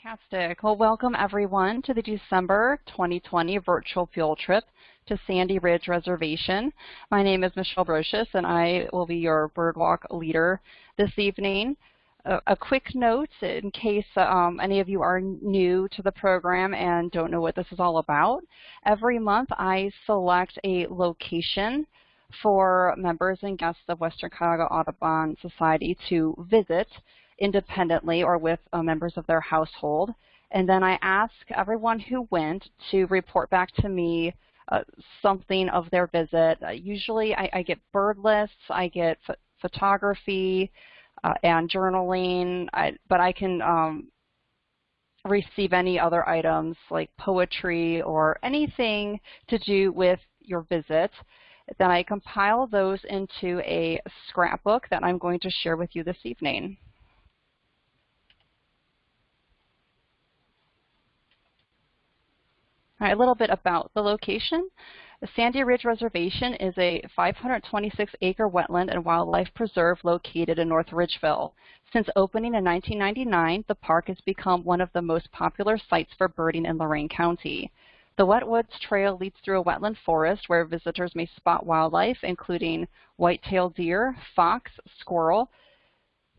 Fantastic. Well, welcome everyone to the December 2020 virtual field trip to Sandy Ridge Reservation. My name is Michelle Brocious and I will be your birdwalk leader this evening. A, quick note in case um, any of you are new to the program and don't know what this is all about. Every month I select a location for members and guests of Western Cuyahoga Audubon Society to visit independently or with uh, members of their household. And then I ask everyone who went to report back to me uh, something of their visit. Uh, usually I, I, get bird lists, I get photography uh, and journaling, I, but I can um, receive any other items like poetry or anything to do with your visit. Then I compile those into a scrapbook that I'm going to share with you this evening. A little bit about the location. The Sandy Ridge Reservation is a 526-acre wetland and wildlife preserve located in North Ridgeville. Since opening in 1999, the park has become one of the most popular sites for birding in Lorain County. The Wetwoods Trail leads through a wetland forest where visitors may spot wildlife, including white-tailed deer, fox, squirrel,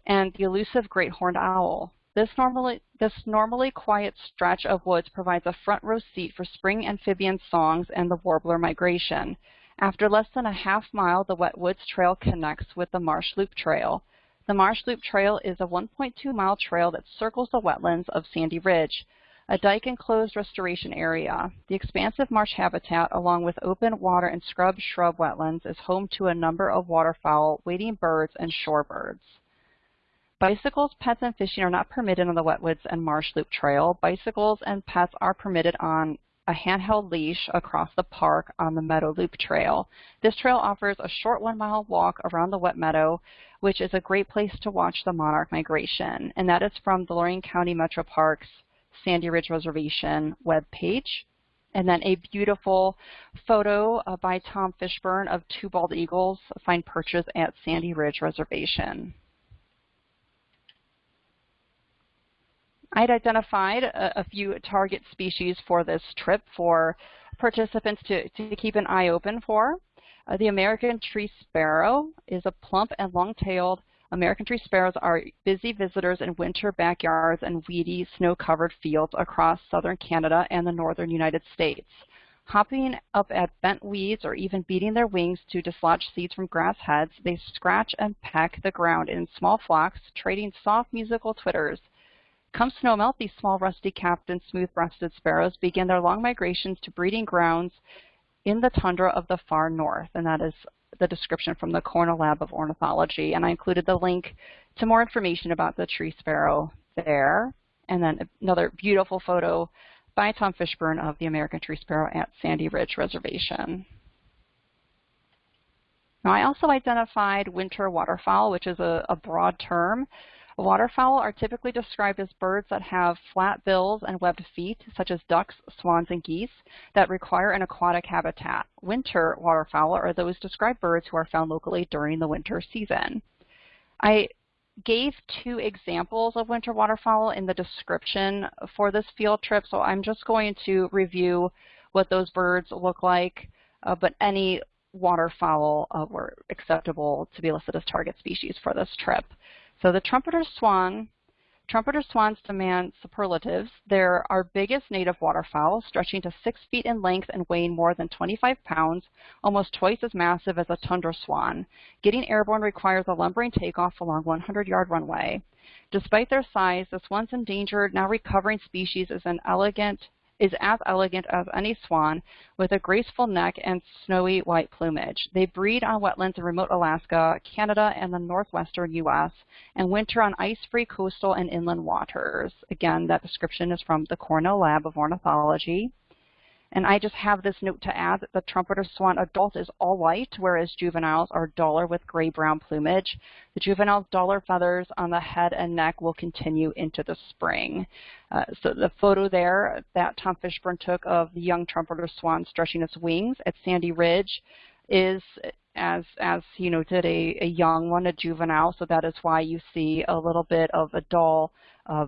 and the elusive great horned owl. This normally, this normally quiet stretch of woods provides a front row seat for spring amphibian songs and the warbler migration. After less than a half mile, the Wetwoods Trail connects with the Marsh Loop Trail. The Marsh Loop Trail is a 1.2 mile trail that circles the wetlands of Sandy Ridge, a dike enclosed restoration area. The expansive marsh habitat, along with open water and scrub shrub wetlands, is home to a number of waterfowl, wading birds, and shorebirds. Bicycles, pets, and fishing are not permitted on the Wetwoods and Marsh Loop Trail. Bicycles and pets are permitted on a handheld leash across the park on the Meadow Loop Trail. This trail offers a short one-mile walk around the wet meadow, which is a great place to watch the monarch migration, and that is from the Lorain County Metro Parks Sandy Ridge Reservation webpage. And then a beautiful photo uh, by Tom Fishburne of two bald eagles find perches at Sandy Ridge Reservation. I'd identified a, a, few target species for this trip for participants to, to keep an eye open for. Uh, the American tree sparrow is a plump and long-tailed American tree sparrows are busy visitors in winter backyards and weedy, snow-covered fields across southern Canada and the northern United States. Hopping up at bent weeds or even beating their wings to dislodge seeds from grass heads, they scratch and peck the ground in small flocks, trading soft musical twitters. Come snowmelt, these small rusty-capped and smooth-breasted sparrows begin their long migrations to breeding grounds in the tundra of the far north, and that is the description from the Cornell Lab of Ornithology. And I included the link to more information about the tree sparrow there. And then another beautiful photo by Tom Fishburne of the American tree sparrow at Sandy Ridge Reservation. Now I also identified winter waterfowl, which is a, a broad term. Waterfowl are typically described as birds that have flat bills and webbed feet, such as ducks, swans, and geese, that require an aquatic habitat. Winter waterfowl are those described birds who are found locally during the winter season. I gave two examples of winter waterfowl in the description for this field trip, so I'm just going to review what those birds look like, uh, but any waterfowl uh, were acceptable to be listed as target species for this trip. So the trumpeter swan, trumpeter swans demand superlatives. They're our biggest native waterfowl, stretching to six feet in length and weighing more than 25 pounds, almost twice as massive as a tundra swan. Getting airborne requires a lumbering takeoff along 100-yard runway. Despite their size, this once endangered, now recovering species is an elegant is as elegant as any swan with a graceful neck and snowy white plumage. They breed on wetlands in remote Alaska, Canada, and the northwestern U.S., and winter on ice-free coastal and inland waters. Again, that description is from the Cornell Lab of Ornithology. And I just have this note to add that the trumpeter swan adult is all white, whereas juveniles are duller with gray-brown plumage. The juvenile's duller feathers on the head and neck will continue into the spring. Uh, so the photo there that Tom Fishburne took of the young trumpeter swan stretching its wings at Sandy Ridge is as as he noted a, a young one, a juvenile, so that is why you see a little bit of a dull uh,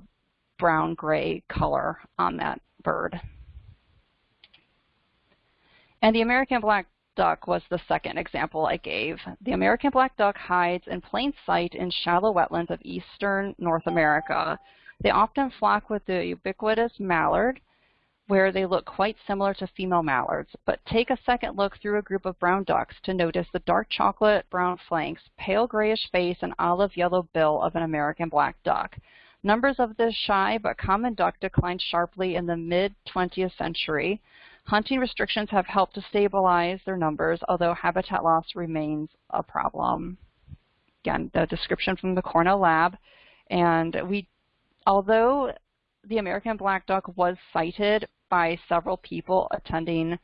brown-gray color on that bird. And the American black duck was the second example I gave. The American black duck hides in plain sight in shallow wetlands of eastern North America. They often flock with the ubiquitous mallard, where they look quite similar to female mallards, but take a second look through a group of brown ducks to notice the dark chocolate brown flanks, pale grayish face, and olive yellow bill of an American black duck. Numbers of this shy but common duck declined sharply in the mid-20th century. Hunting restrictions have helped to stabilize their numbers, although habitat loss remains a problem. Again, the description from the Cornell lab. And we, although the American black duck was sighted by several people attending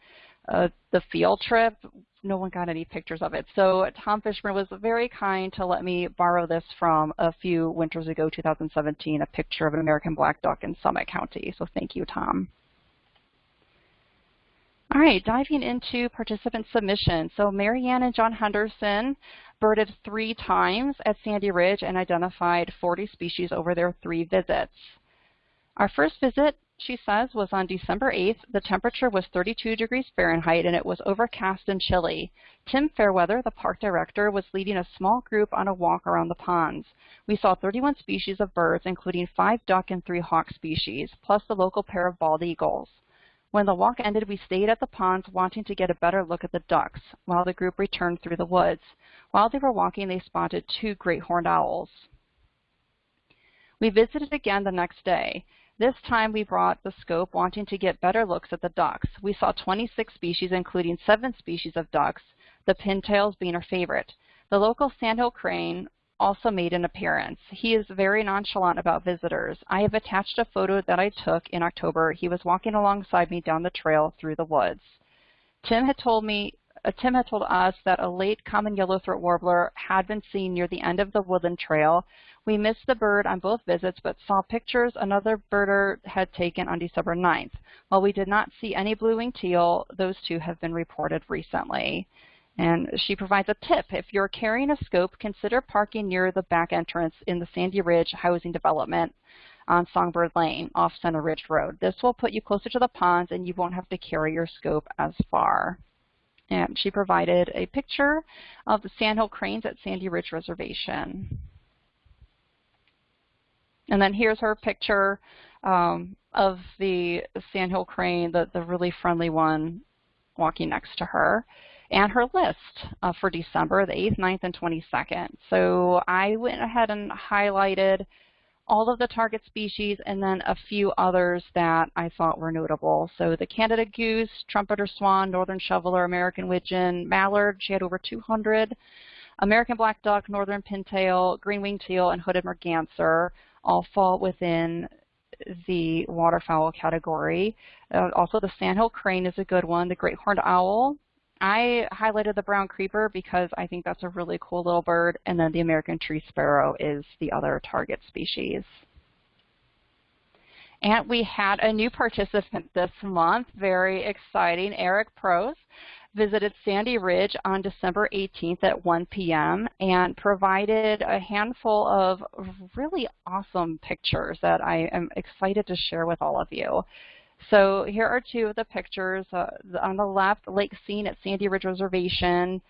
uh, the field trip, no one got any pictures of it. So Tom Fishman was very kind to let me borrow this from a few winters ago, 2017, a picture of an American black duck in Summit County. So thank you, Tom. All right, diving into participant submissions. So Marianne and John Henderson birded three times at Sandy Ridge and identified 40 species over their three visits. Our first visit, she says, was on December 8th. The temperature was 32 degrees Fahrenheit and it was overcast and chilly. Tim Fairweather, the park director, was leading a small group on a walk around the ponds. We saw 31 species of birds, including five duck and three hawk species, plus the local pair of bald eagles. When the walk ended, we stayed at the ponds wanting to get a better look at the ducks while the group returned through the woods. While they were walking, they spotted two great horned owls. We visited again the next day. This time we brought the scope wanting to get better looks at the ducks. We saw 26 species, including seven species of ducks, the pintails being our favorite. The local sandhill crane also made an appearance. He is very nonchalant about visitors. I have attached a photo that I took in October. He was walking alongside me down the trail through the woods. Tim had told me uh, Tim had told us that a late common yellow-throat warbler had been seen near the end of the woodland trail. We missed the bird on both visits, but saw pictures another birder had taken on December 9th. While we did not see any blue-winged teal, those two have been reported recently. And she provides a tip. If you're carrying a scope, consider parking near the back entrance in the Sandy Ridge housing development on Songbird Lane off Center Ridge Road. This will put you closer to the ponds and you won't have to carry your scope as far. And she provided a picture of the sandhill cranes at Sandy Ridge Reservation. And then here's her picture um, of the sandhill crane, the, the really friendly one walking next to her and her list uh, for December, the 8th, 9th, and 22nd. So I went ahead and highlighted all of the target species and then a few others that I thought were notable. So the Canada goose, trumpeter swan, northern shoveler, American widgeon, mallard, she had over 200, American black duck, northern pintail, green-winged teal, and hooded merganser all fall within the waterfowl category. Uh, also the sandhill crane is a good one, the great horned owl, I highlighted the brown creeper because I think that's a really cool little bird, and then the American tree sparrow is the other target species. And we had a new participant this month, very exciting. Eric Prose visited Sandy Ridge on December 18th at 1 p.m. and provided a handful of really awesome pictures that I am excited to share with all of you. So here are two of the pictures. Uh, on the left, lake scene at Sandy Ridge Reservation,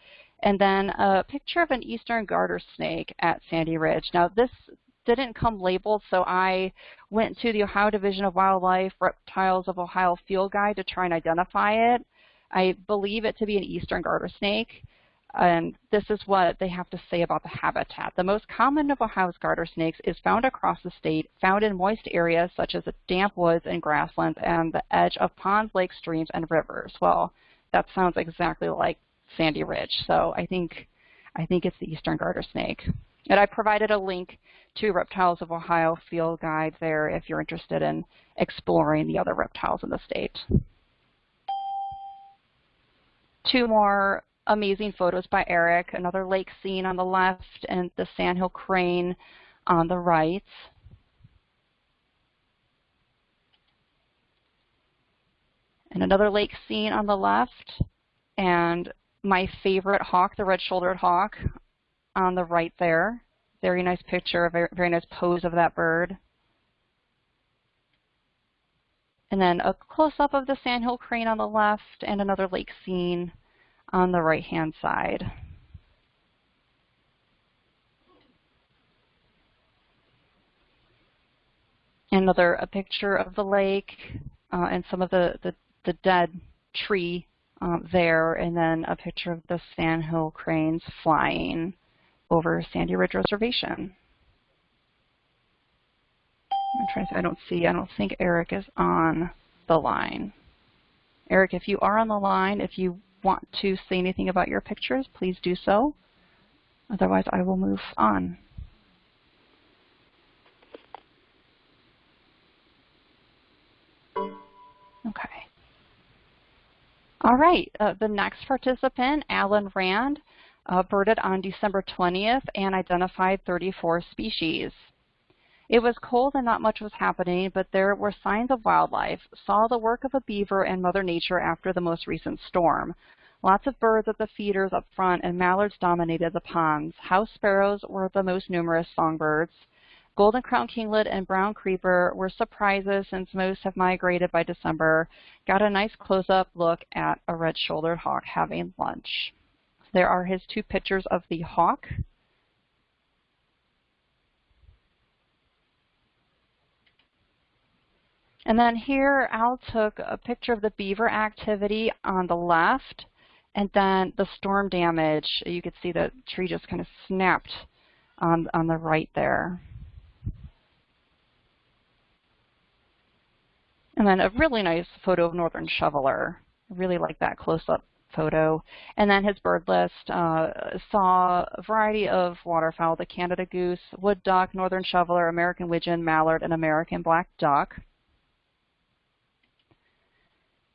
and then a picture of an eastern garter snake at Sandy Ridge. Now this didn't come labeled, so I went to the Ohio Division of Wildlife Reptiles of Ohio field guide to try and identify it. I believe it to be an eastern garter snake. And this is what they have to say about the habitat. The most common of Ohio's garter snakes is found across the state, found in moist areas such as damp woods and grasslands and the edge of ponds, lakes, streams, and rivers. Well, that sounds exactly like Sandy Ridge. So I think, I think it's the eastern garter snake. And I provided a link to Reptiles of Ohio field guide there if you're interested in exploring the other reptiles in the state. Two more amazing photos by Eric, another lake scene on the left and the sandhill crane on the right. And another lake scene on the left and my favorite hawk, the red-shouldered hawk on the right there. Very nice picture, very, very nice pose of that bird. And then a close-up of the sandhill crane on the left and another lake scene on the right-hand side. Another a picture of the lake uh, and some of the, the, the dead tree um, there, and then a picture of the sandhill cranes flying over Sandy Ridge Reservation. I'm trying to, I don't see, I don't think Eric is on the line. Eric, if you are on the line, if you want to say anything about your pictures, please do so. Otherwise, I will move on. Okay. All right, uh, the next participant, Alan Rand, uh, birded on December 20th and identified 34 species. It was cold and not much was happening, but there were signs of wildlife. Saw the work of a beaver and Mother Nature after the most recent storm. Lots of birds at the feeders up front and mallards dominated the ponds. House sparrows were the most numerous songbirds. Golden crown kinglet and brown creeper were surprises since most have migrated by December. Got a nice close-up look at a red-shouldered hawk having lunch. There are his two pictures of the hawk. And then here Al took a picture of the beaver activity on the left and then the storm damage. You could see the tree just kind of snapped on, on the right there. And then a really nice photo of northern shoveler. I really like that close-up photo. And then his bird list uh, saw a variety of waterfowl, the Canada goose, wood duck, northern shoveler, American widgeon, mallard, and American black duck.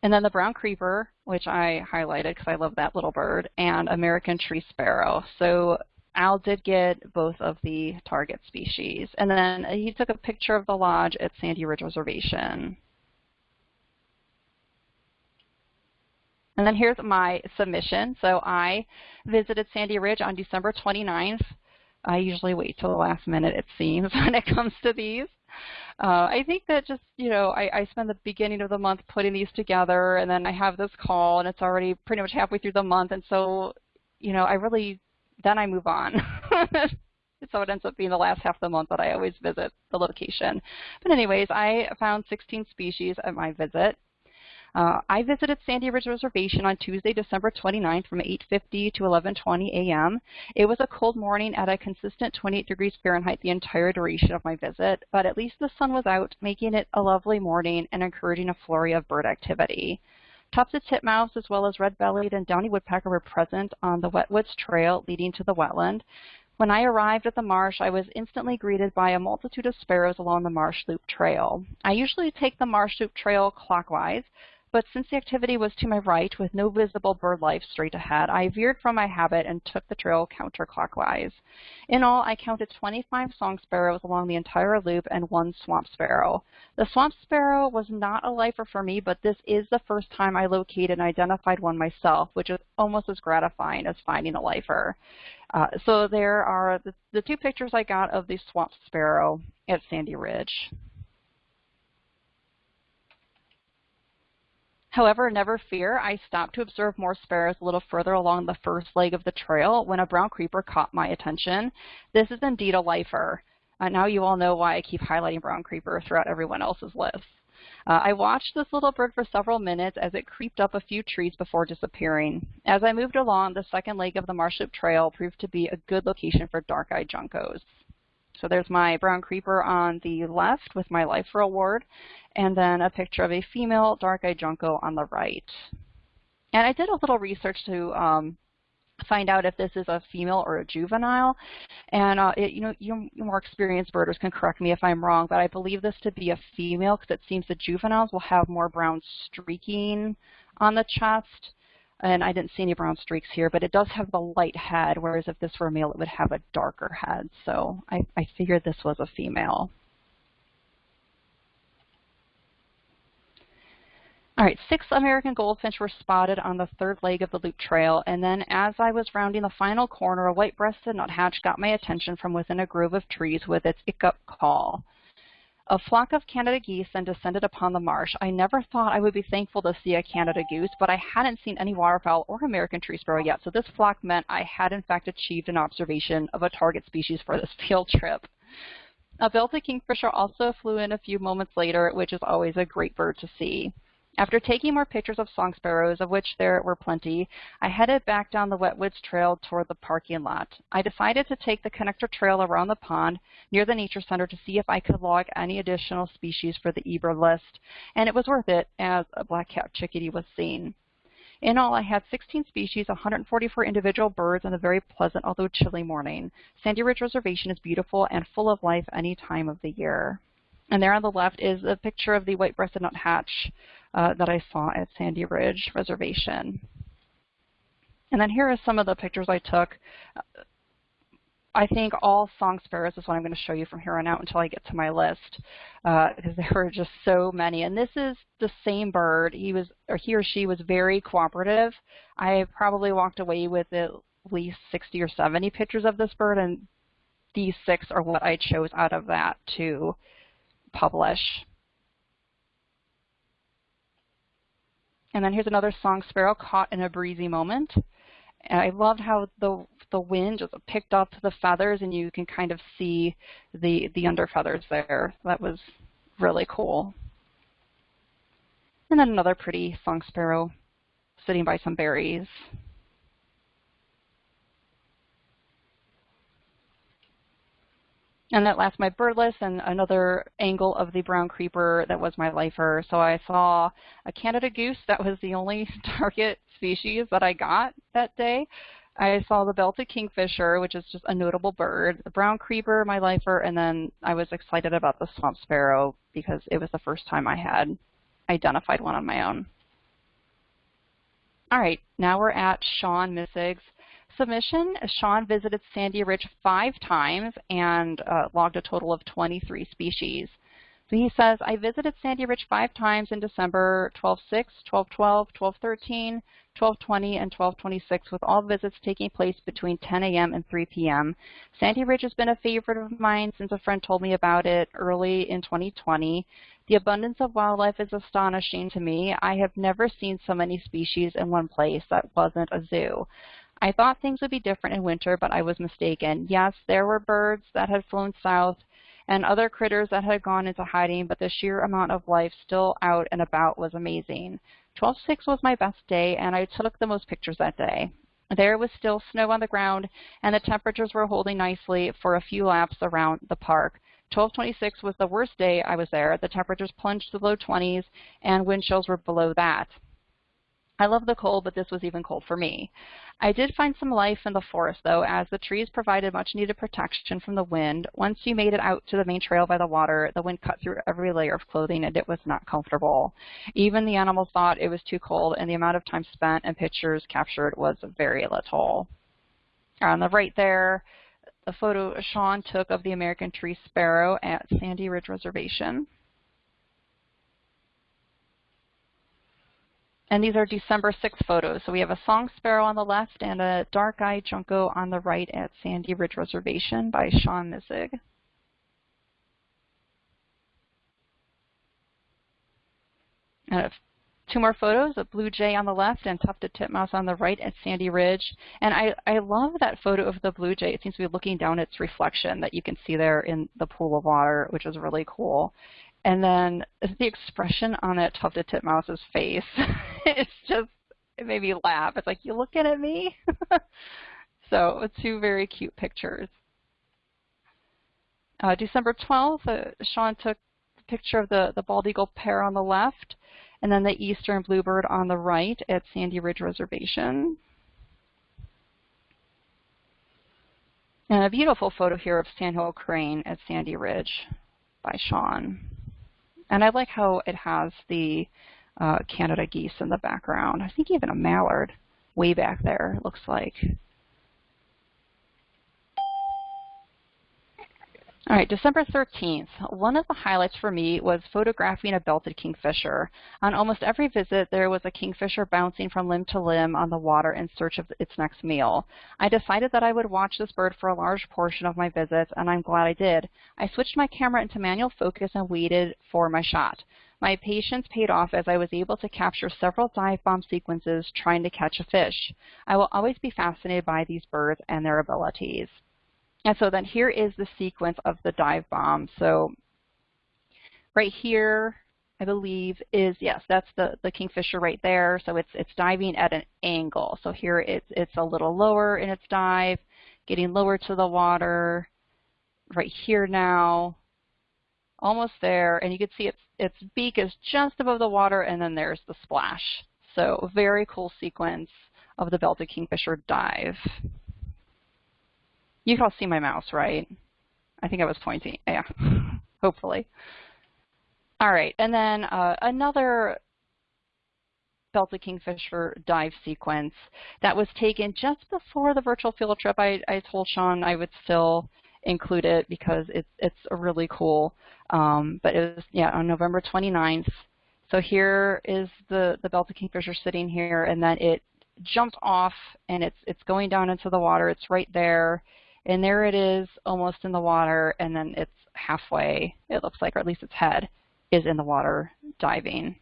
And then the brown creeper, which I highlighted because I love that little bird, and American tree sparrow. So Al did get both of the target species. And then he took a picture of the lodge at Sandy Ridge Reservation. And then here's my submission. So I visited Sandy Ridge on December 29th. I usually wait till the last minute, it seems, when it comes to these. Uh, I think that just, you know, I, I spend the beginning of the month putting these together, and then I have this call, and it's already pretty much halfway through the month, and so, you know, I really, then I move on. so it ends up being the last half of the month that I always visit the location. But anyways, I found 16 species at my visit. Uh, I visited Sandy Ridge Reservation on Tuesday, December 29th from 8.50 to 11.20 a.m. It was a cold morning at a consistent 28 degrees Fahrenheit the entire duration of my visit, but at least the sun was out, making it a lovely morning and encouraging a flurry of bird activity. Tufted titmouse as well as red-bellied and downy woodpecker were present on the Wetwoods Trail leading to the wetland. When I arrived at the marsh, I was instantly greeted by a multitude of sparrows along the Marsh Loop Trail. I usually take the Marsh Loop Trail clockwise, but since the activity was to my right with no visible bird life straight ahead, I veered from my habit and took the trail counterclockwise. In all, I counted 25 song sparrows along the entire loop and one swamp sparrow. The swamp sparrow was not a lifer for me, but this is the first time I located and identified one myself, which is almost as gratifying as finding a lifer. Uh, so there are the, the two pictures I got of the swamp sparrow at Sandy Ridge. However, never fear, I stopped to observe more sparrows a little further along the first leg of the trail when a brown creeper caught my attention. This is indeed a lifer. Uh, now you all know why I keep highlighting brown creeper throughout everyone else's list. Uh, I watched this little bird for several minutes as it creeped up a few trees before disappearing. As I moved along, the second leg of the Marsh Loop Trail proved to be a good location for dark-eyed juncos. So there's my brown creeper on the left with my life reward, and then a picture of a female dark-eyed junco on the right. And I did a little research to um, find out if this is a female or a juvenile. And uh, it, you know, you more experienced birders can correct me if I'm wrong, but I believe this to be a female because it seems the juveniles will have more brown streaking on the chest and I didn't see any brown streaks here, but it does have the light head, whereas if this were a male, it would have a darker head. So I, I figured this was a female. All right, six American goldfinch were spotted on the third leg of the loop trail, and then as I was rounding the final corner, a white-breasted nuthatch got my attention from within a grove of trees with its ick-up call. A flock of Canada geese then descended upon the marsh. I never thought I would be thankful to see a Canada goose, but I hadn't seen any waterfowl or American tree sparrow yet, so this flock meant I had in fact achieved an observation of a target species for this field trip. A belted kingfisher also flew in a few moments later, which is always a great bird to see. After taking more pictures of song sparrows, of which there were plenty, I headed back down the Wetwoods Trail toward the parking lot. I decided to take the connector trail around the pond near the Nature Center to see if I could log any additional species for the eBird list, and it was worth it as a black-capped chickadee was seen. In all, I had 16 species, 144 individual birds, and a very pleasant, although chilly morning. Sandy Ridge Reservation is beautiful and full of life any time of the year. And there on the left is a picture of the white-breasted nuthatch uh, that I saw at Sandy Ridge Reservation. And then here are some of the pictures I took. I think all song sparrows is what I'm going to show you from here on out until I get to my list, uh, because there were just so many. And this is the same bird. He was, or he or she was very cooperative. I probably walked away with at least 60 or 70 pictures of this bird, and these six are what I chose out of that to publish. And then here's another song sparrow caught in a breezy moment. And I loved how the the wind just picked up the feathers and you can kind of see the the under feathers there. That was really cool. And then another pretty song sparrow sitting by some berries. And that last my bird list and another angle of the brown creeper that was my lifer. So I saw a Canada goose. That was the only target species that I got that day. I saw the belted kingfisher, which is just a notable bird, the brown creeper, my lifer, and then I was excited about the swamp sparrow because it was the first time I had identified one on my own. All right, now we're at Sean Missig's submission, Sean visited Sandy Ridge five times and uh, logged a total of 23 species. So he says, I visited Sandy Ridge five times in December 12-6, 12-12, 12-13, 12-20, and 12-26, with all visits taking place between 10 a.m. and 3 p.m. Sandy Ridge has been a favorite of mine since a friend told me about it early in 2020. The abundance of wildlife is astonishing to me. I have never seen so many species in one place that wasn't a zoo. I thought things would be different in winter, but I was mistaken. Yes, there were birds that had flown south and other critters that had gone into hiding, but the sheer amount of life still out and about was amazing. 12-6 was my best day, and I took the most pictures that day. There was still snow on the ground, and the temperatures were holding nicely for a few laps around the park. 1226 was the worst day I was there. The temperatures plunged to the low 20s, and wind chills were below that. I love the cold, but this was even cold for me. I did find some life in the forest, though, as the trees provided much needed protection from the wind. Once you made it out to the main trail by the water, the wind cut through every layer of clothing, and it was not comfortable. Even the animals thought it was too cold, and the amount of time spent and pictures captured was very little. On the right there, a photo Sean took of the American tree sparrow at Sandy Ridge Reservation. And these are December 6 photos. So we have a song sparrow on the left and a dark-eyed junco on the right at Sandy Ridge Reservation by Sean Missig. And two more photos, a blue jay on the left and tufted titmouse on the right at Sandy Ridge. And I, I love that photo of the blue jay. It seems to be looking down its reflection that you can see there in the pool of water, which is really cool. And then the expression on that tufted titmouse's face, it's just, it made me laugh. It's like, you looking at me? so two very cute pictures. Uh, December 12th, uh, Sean took a picture of the, the bald eagle pair on the left and then the eastern bluebird on the right at Sandy Ridge Reservation. And a beautiful photo here of sandhill crane at Sandy Ridge by Sean. And I like how it has the uh, Canada geese in the background. I think even a mallard way back there, it looks like. All right, December 13th. One of the highlights for me was photographing a belted kingfisher. On almost every visit, there was a kingfisher bouncing from limb to limb on the water in search of its next meal. I decided that I would watch this bird for a large portion of my visits, and I'm glad I did. I switched my camera into manual focus and waited for my shot. My patience paid off as I was able to capture several dive bomb sequences trying to catch a fish. I will always be fascinated by these birds and their abilities. And so then here is the sequence of the dive bomb. So right here, I believe is, yes, that's the, the kingfisher right there. So it's, it's diving at an angle. So here it's, it's a little lower in its dive, getting lower to the water. Right here now, almost there. And you can see its, its beak is just above the water, and then there's the splash. So very cool sequence of the belted kingfisher dive. You can all see my mouse, right? I think I was pointing. Yeah, hopefully. All right, and then uh, another Belted Kingfisher dive sequence that was taken just before the virtual field trip. I, I told Sean I would still include it because it's it's a really cool. Um, but it was yeah on November 29th. So here is the the Belted Kingfisher sitting here, and then it jumped off and it's it's going down into the water. It's right there. And there it is almost in the water, and then it's halfway, it looks like, or at least its head is in the water diving.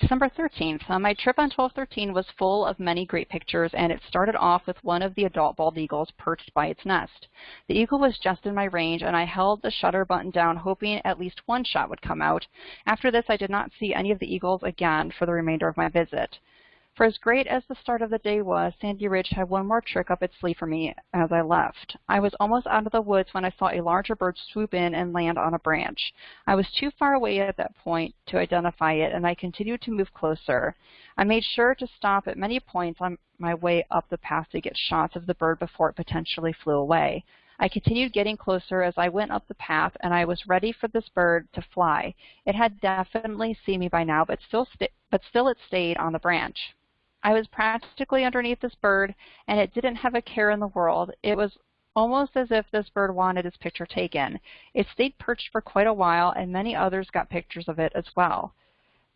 December 13th. Uh, my trip on 1213 was full of many great pictures, and it started off with one of the adult bald eagles perched by its nest. The eagle was just in my range, and I held the shutter button down, hoping at least one shot would come out. After this, I did not see any of the eagles again for the remainder of my visit. For as great as the start of the day was, Sandy Ridge had one more trick up its sleeve for me as I left. I was almost out of the woods when I saw a larger bird swoop in and land on a branch. I was too far away at that point to identify it, and I continued to move closer. I made sure to stop at many points on my way up the path to get shots of the bird before it potentially flew away. I continued getting closer as I went up the path, and I was ready for this bird to fly. It had definitely seen me by now, but still, but still it stayed on the branch. I was practically underneath this bird, and it didn't have a care in the world. It was almost as if this bird wanted its picture taken. It stayed perched for quite a while, and many others got pictures of it as well.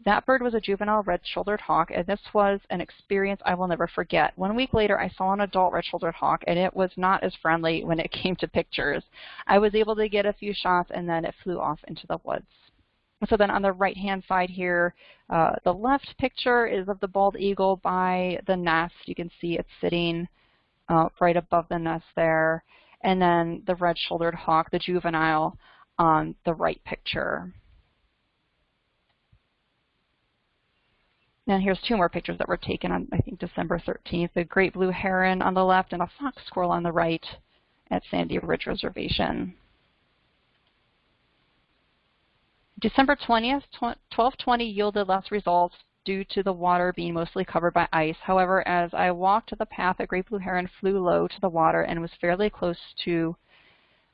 That bird was a juvenile red-shouldered hawk, and this was an experience I will never forget. One week later, I saw an adult red-shouldered hawk, and it was not as friendly when it came to pictures. I was able to get a few shots, and then it flew off into the woods. So then on the right-hand side here, uh, the left picture is of the bald eagle by the nest. You can see it's sitting uh, right above the nest there. And then the red-shouldered hawk, the juvenile, on the right picture. Now here's two more pictures that were taken on, I think, December 13th. The great blue heron on the left and a fox squirrel on the right at Sandy Ridge Reservation. December 20th, 1220 yielded less results due to the water being mostly covered by ice. However, as I walked the path, a great blue heron flew low to the water and was fairly close to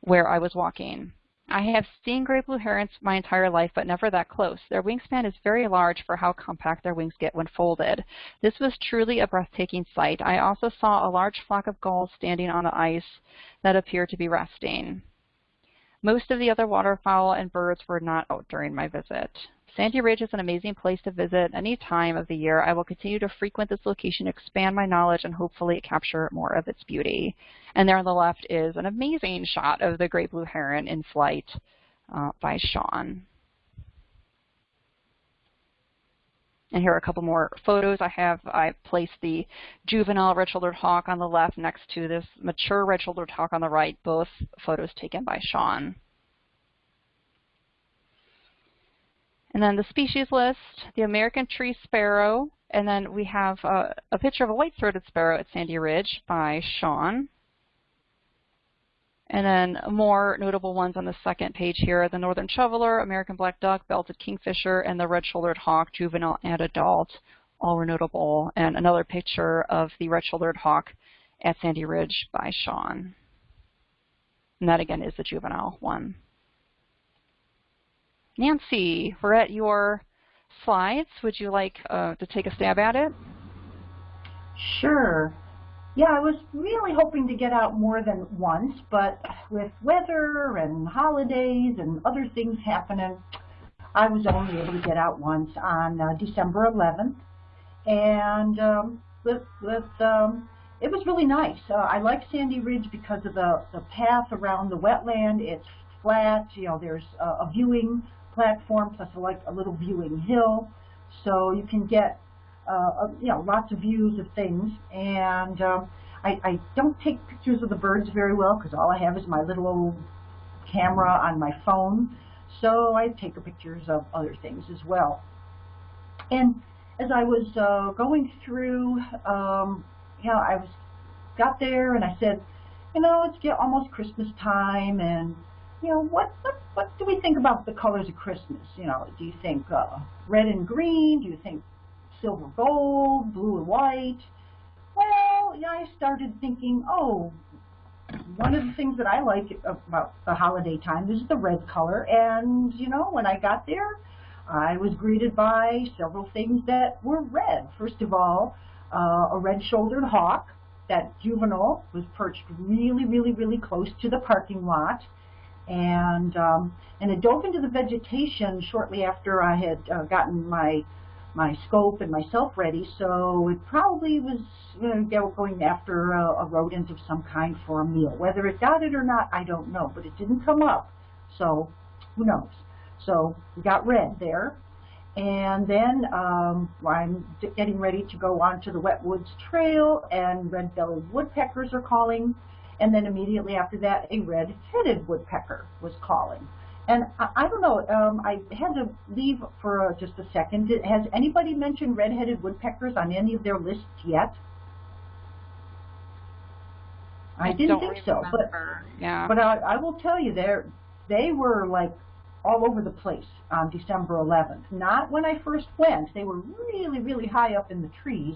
where I was walking. I have seen great blue herons my entire life, but never that close. Their wingspan is very large for how compact their wings get when folded. This was truly a breathtaking sight. I also saw a large flock of gulls standing on the ice that appeared to be resting. Most of the other waterfowl and birds were not out during my visit. Sandy Ridge is an amazing place to visit any time of the year. I will continue to frequent this location, expand my knowledge, and hopefully capture more of its beauty. And there on the left is an amazing shot of the great blue heron in flight uh, by Sean. And here are a couple more photos I have. I placed the juvenile red-shouldered hawk on the left next to this mature red-shouldered hawk on the right, both photos taken by Sean. And then the species list, the American tree sparrow, and then we have a, a picture of a white-throated sparrow at Sandy Ridge by Sean. And then more notable ones on the second page here, the northern shoveler, American black duck, belted kingfisher, and the red-shouldered hawk, juvenile and adult, all were notable. And another picture of the red-shouldered hawk at Sandy Ridge by Sean. And that again is the juvenile one. Nancy, we're at your slides. Would you like uh, to take a stab at it? Sure. Yeah, I was really hoping to get out more than once, but with weather and holidays and other things happening, I was only able to get out once on uh, December 11th. And um, with, with um, it was really nice. Uh, I like Sandy Ridge because of the, the path around the wetland. It's flat, you know, there's a, a viewing platform plus a, like a little viewing hill. So you can get, uh, you know, lots of views of things. And um, I, I don't take pictures of the birds very well because all I have is my little old camera on my phone. So I take pictures of other things as well. And as I was uh, going through, um, you know, I was got there and I said, you know, it's get almost Christmas time, and you know, what what what do we think about the colors of Christmas? You know, do you think uh, red and green? Do you think silver gold, blue and white? Well, yeah, I started thinking, oh, one of the things that I like about the holiday time is the red color, and you know, when I got there, I was greeted by several things that were red. First of all, uh, a red-shouldered hawk, that juvenile was perched really, really, really close to the parking lot. And, um, and it dove into the vegetation shortly after I had uh, gotten my my scope and myself ready, so it probably was going after a, a rodent of some kind for a meal. Whether it got it or not, I don't know, but it didn't come up, so who knows. So we got red there. And then um, I'm getting ready to go on to the Wet Woods Trail, and red-bellied woodpeckers are calling. And then immediately after that, a red-headed woodpecker was calling. And I, I don't know, um, I had to leave for uh, just a second. Did, has anybody mentioned red-headed woodpeckers on any of their lists yet? I, I didn't think remember. so, but yeah. but I, I will tell you, they they were like all over the place on December 11th. Not when I first went. They were really, really high up in the trees,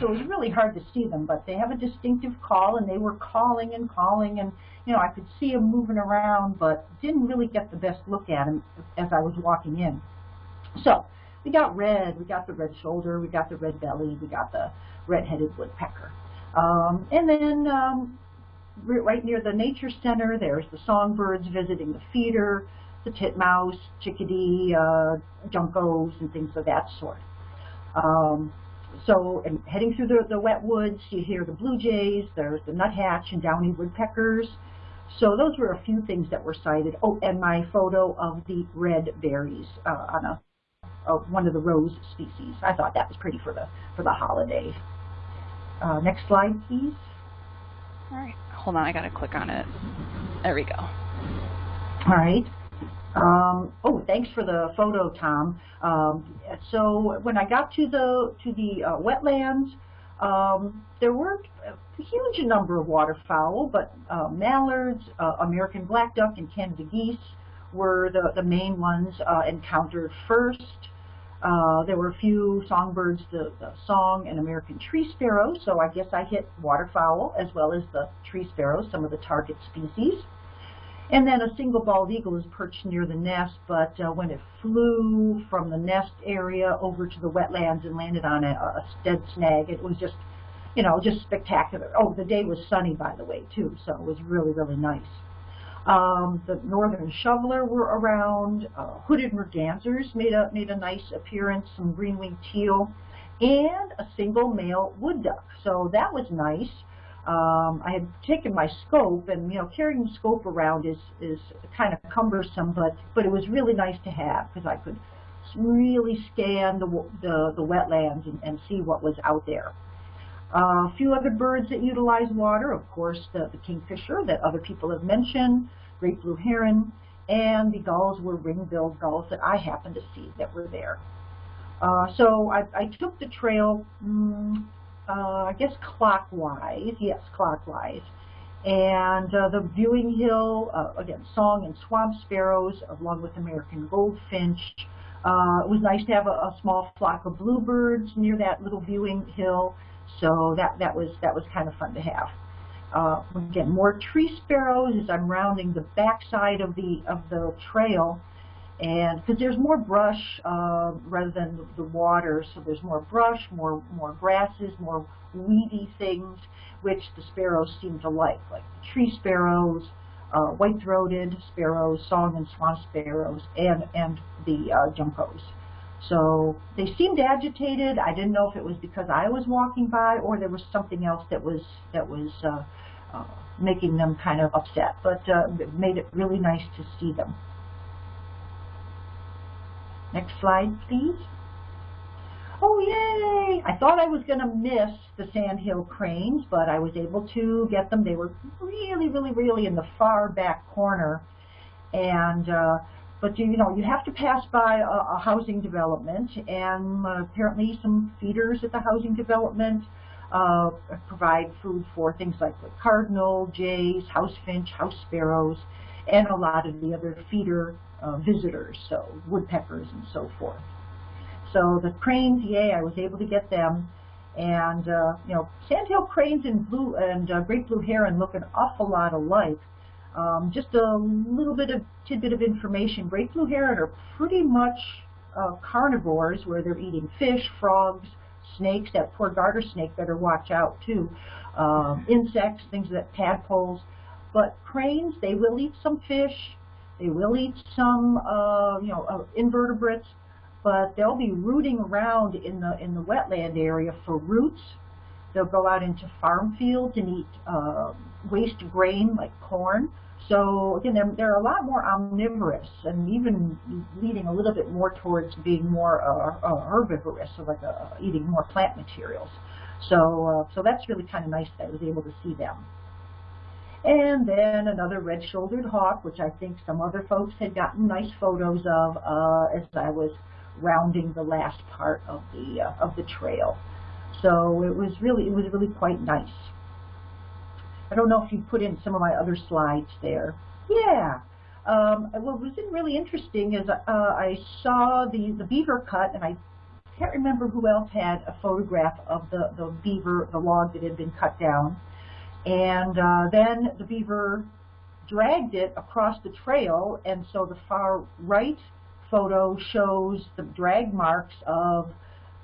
so it was really hard to see them, but they have a distinctive call, and they were calling and calling, and, you know, I could see him moving around, but didn't really get the best look at him as I was walking in. So, we got red, we got the red shoulder, we got the red belly, we got the red-headed woodpecker. Um, and then um, right near the nature center, there's the songbirds visiting the feeder, the titmouse, chickadee, uh, juncos, and things of that sort. Um, so, and heading through the, the wet woods, you hear the blue jays, there's the nuthatch and downy woodpeckers. So those were a few things that were sighted. Oh, and my photo of the red berries uh, on a, a, one of the rose species. I thought that was pretty for the for the holiday. Uh, next slide, please. All right, hold on, I gotta click on it. There we go. All right. Um, oh, thanks for the photo, Tom. Um, so when I got to the to the uh, wetlands, um, there weren't a huge number of waterfowl, but uh, mallards, uh, American black duck, and Canada geese were the, the main ones uh, encountered first. Uh, there were a few songbirds, the, the song and American tree sparrow, so I guess I hit waterfowl as well as the tree sparrow, some of the target species. And then a single bald eagle is perched near the nest, but uh, when it flew from the nest area over to the wetlands and landed on a, a dead snag, it was just, you know, just spectacular. Oh, the day was sunny, by the way, too, so it was really, really nice. Um, the northern shoveler were around. Uh, hooded mergansers made a made a nice appearance. Some green-winged teal, and a single male wood duck. So that was nice um, I had taken my scope, and you know, carrying the scope around is is kind of cumbersome, but but it was really nice to have because I could really scan the the, the wetlands and, and see what was out there. A few other birds that utilize water, of course, the, the kingfisher that other people have mentioned, great blue heron, and the gulls were ring-billed gulls that I happened to see that were there. Uh, so I, I took the trail mm, uh, I guess clockwise, yes, clockwise. And uh, the viewing hill, uh, again, song and swamp sparrows, along with American goldfinch. Uh, it was nice to have a, a, small flock of bluebirds near that little viewing hill, so that that was that was kind of fun to have. Uh, again, more tree sparrows as I'm rounding the backside of the of the trail, and because there's more brush uh, rather than the, the water, so there's more brush, more more grasses, more weedy things, which the sparrows seem to like, like tree sparrows, uh, white-throated sparrows, song and swamp sparrows, and and the uh, juncos. So they seemed agitated. I didn't know if it was because I was walking by or there was something else that was that was uh, uh, making them kind of upset. But uh, it made it really nice to see them. Next slide, please. Oh, yay! I thought I was going to miss the sandhill cranes, but I was able to get them. They were really, really, really in the far back corner. And, uh, but you, you know, you have to pass by a, a housing development, and uh, apparently some feeders at the housing development uh, provide food for things like the cardinal, jays, house finch, house sparrows, and a lot of the other feeder uh, visitors, so woodpeckers and so forth. So the cranes, yay, I was able to get them. And, uh, you know, sandhill cranes and blue and uh, great blue heron look an awful lot alike. Um, just a little bit of tidbit of information. Great blue heron are pretty much uh, carnivores where they're eating fish, frogs, snakes. That poor garter snake better watch out too. Um, insects, things that tadpoles. But cranes, they will eat some fish. They will eat some, uh, you know, uh, invertebrates but they'll be rooting around in the in the wetland area for roots. They'll go out into farm fields and eat uh, waste grain like corn. So again, they're, they're a lot more omnivorous and even leading a little bit more towards being more uh, uh, herbivorous, so like uh, eating more plant materials. So, uh, so that's really kind of nice that I was able to see them. And then another red-shouldered hawk, which I think some other folks had gotten nice photos of uh, as I was rounding the last part of the uh, of the trail. So it was really it was really quite nice. I don't know if you put in some of my other slides there. Yeah. Um, what was really interesting is uh, I saw the the beaver cut, and I can't remember who else had a photograph of the the beaver the log that had been cut down, and uh, then the beaver dragged it across the trail, and so the far right photo shows the drag marks of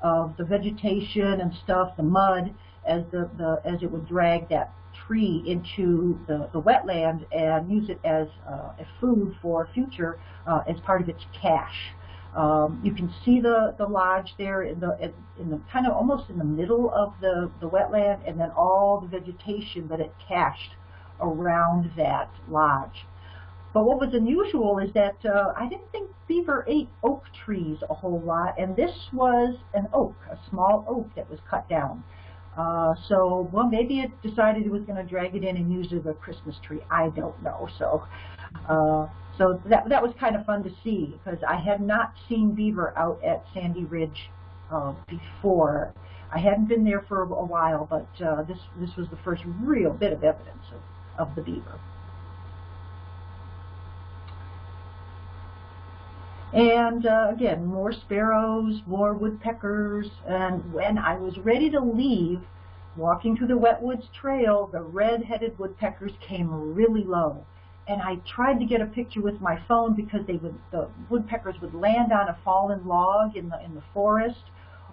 of the vegetation and stuff, the mud, as the, the as it would drag that tree into the, the wetland and use it as uh, a food for future uh, as part of its cache. Um, you can see the, the lodge there in the in the kind of almost in the middle of the, the wetland and then all the vegetation that it cached around that lodge. But what was unusual is that uh, I didn't think beaver ate oak trees a whole lot, and this was an oak, a small oak that was cut down. Uh, so, well, maybe it decided it was going to drag it in and use it as a Christmas tree. I don't know. So, uh, so that that was kind of fun to see because I had not seen beaver out at Sandy Ridge uh, before. I hadn't been there for a while, but uh, this this was the first real bit of evidence of, of the beaver. And uh, again, more sparrows, more woodpeckers, and when I was ready to leave, walking through the Wetwoods Trail, the red-headed woodpeckers came really low. And I tried to get a picture with my phone because they would, the woodpeckers would land on a fallen log in the in the forest,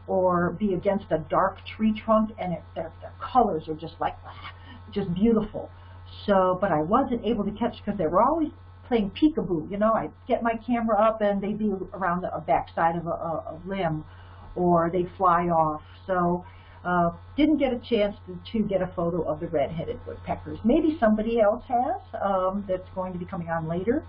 or be against a dark tree trunk, and it, their their colors are just like just beautiful. So, but I wasn't able to catch because they were always playing peekaboo. You know, I'd get my camera up and they'd be around the backside of a, a, limb or they'd fly off. So uh, didn't get a chance to, to get a photo of the red-headed woodpeckers. Maybe somebody else has um, that's going to be coming on later.